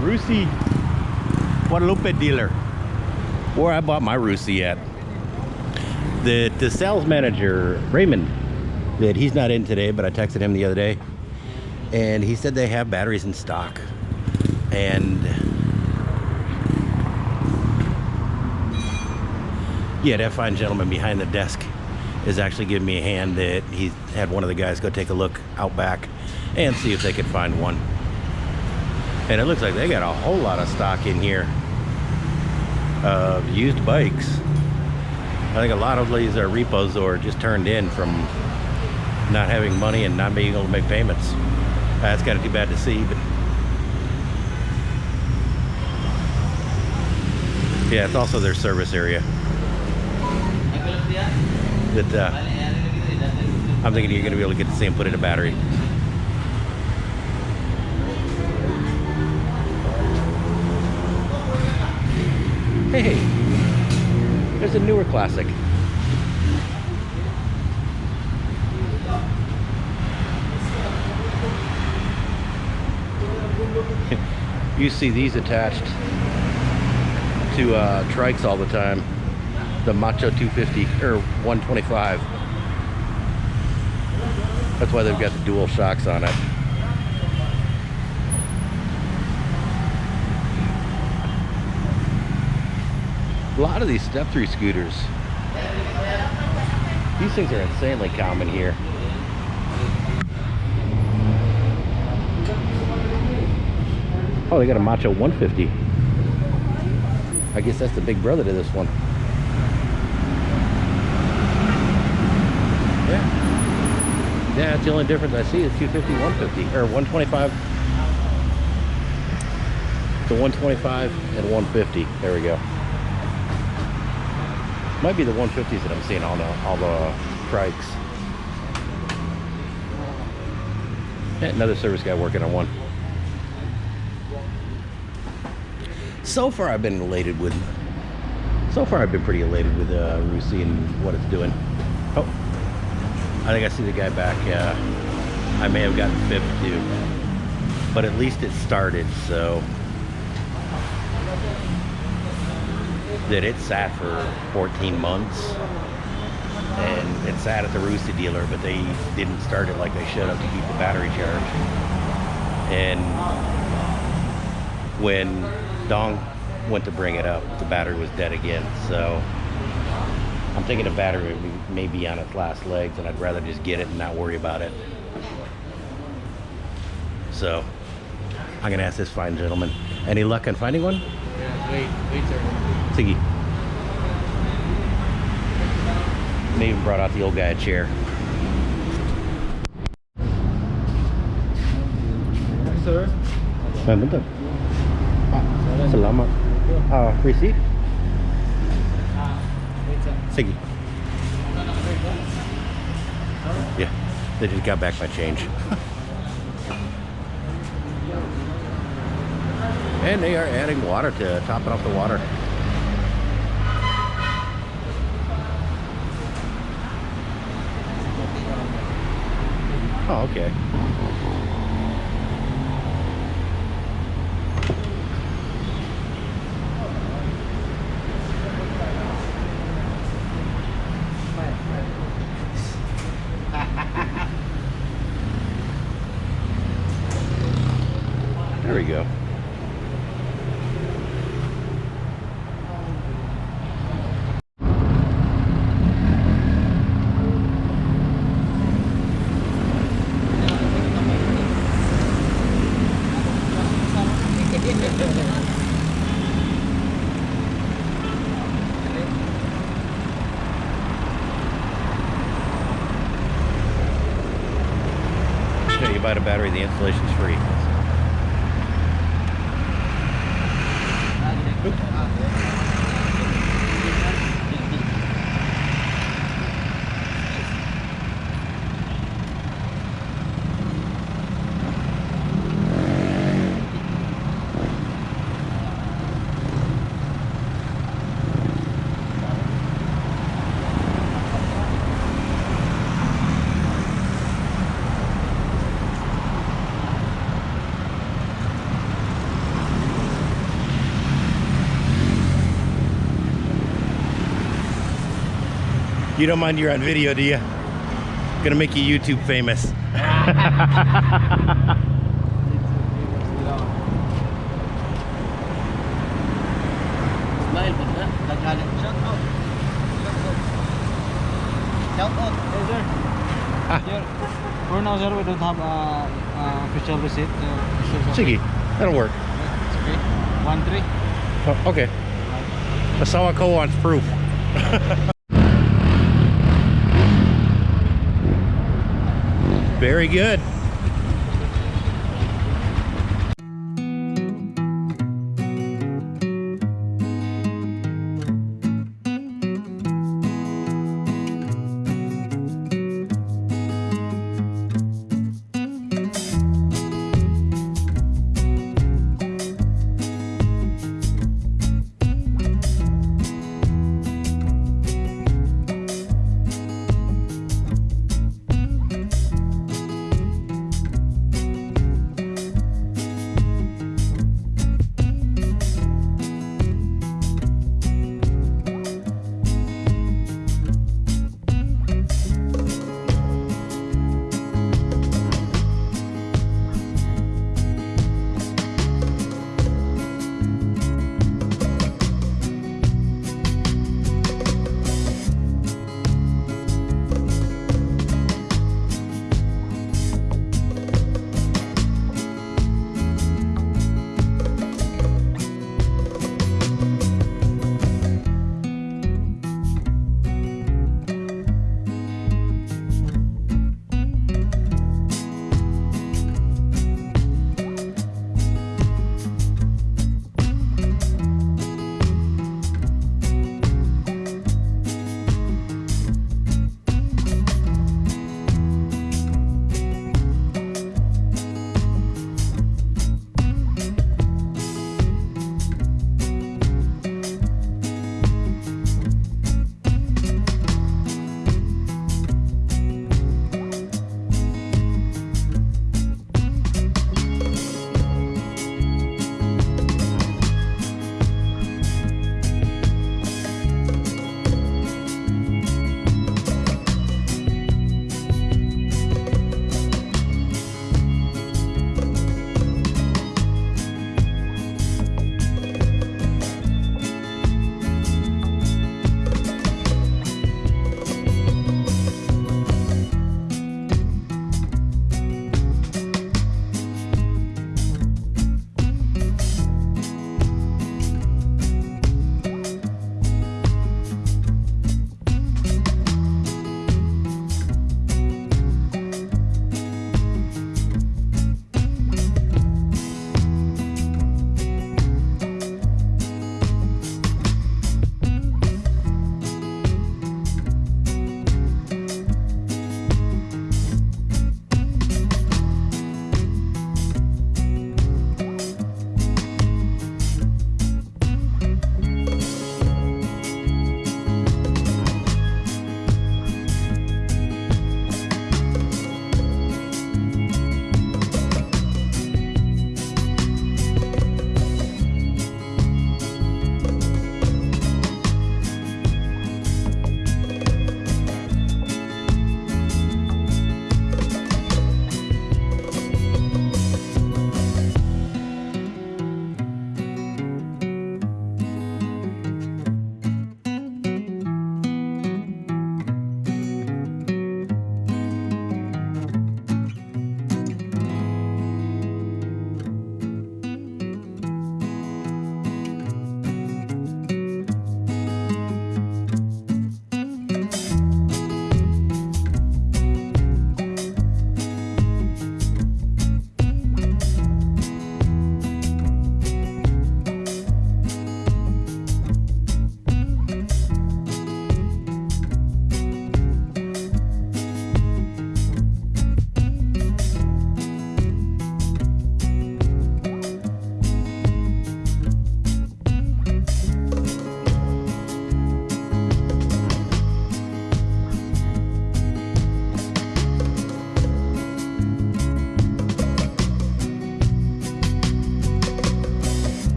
Rusi Guadalupe dealer where I bought my Rusi at. The, the sales manager, Raymond, that he's not in today, but I texted him the other day and he said they have batteries in stock. And yeah, that fine gentleman behind the desk is actually giving me a hand that he had one of the guys go take a look out back and see if they could find one. And it looks like they got a whole lot of stock in here of used bikes. I think a lot of these are repos or just turned in from not having money and not being able to make payments. That's kind of too bad to see, but yeah, it's also their service area. That uh, I'm thinking you're going to be able to get see them put in a battery. Hey, there's a newer classic. you see these attached to uh, trikes all the time. The Macho 250 or 125. That's why they've got the dual shocks on it. A lot of these step through scooters. These things are insanely common here. Oh, they got a Macho 150. I guess that's the big brother to this one. Yeah. Yeah, that's the only difference I see is 250, 150, or 125. The 125 and 150. There we go. Might be the 150s that I'm seeing all the all the trikes. Yeah, another service guy working on one. so far I've been elated with so far I've been pretty elated with uh, Rusi and what it's doing oh I think I see the guy back uh, I may have gotten fifth too but at least it started so that it sat for 14 months and it sat at the Rusi dealer but they didn't start it like they should have to keep the battery charged and when Dong went to bring it up, the battery was dead again. So I'm thinking the battery may be on its last legs and I'd rather just get it and not worry about it. So I'm gonna ask this fine gentleman. Any luck on finding one? Yeah, wait, wait, sir. And they even brought out the old guy a chair. Sir? Bentar. Selamat. Uh, receipt? Ah, wait. Siggy. Yeah, they just got back my change. and they are adding water to top it off the water. Oh, okay. There we go. Buy the battery, the installation's free. You don't mind you're on video, do you? Gonna make you YouTube famous. Smile ba na? Nagalit. Shout out. Shout out. Hey sir. Ah. For now sir, we don't have a uh, official receipt. Uh. Sige, that'll work. It's okay. One three. Oh, okay. Asawako wants proof. Very good.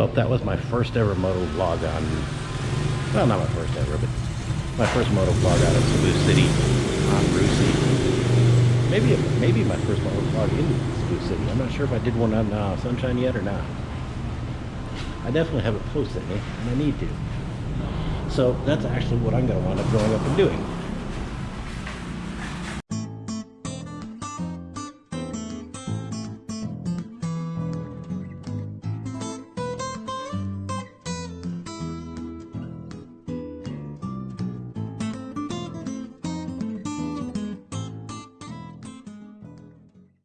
Well, that was my first ever moto vlog on, well, not my first ever, but my first moto vlog out of Cebu City on Rusi. Maybe, maybe my first moto vlog in Cebu City. I'm not sure if I did one on uh, Sunshine yet or not. I definitely haven't posted any, and I need to. So that's actually what I'm going to wind up growing up and doing.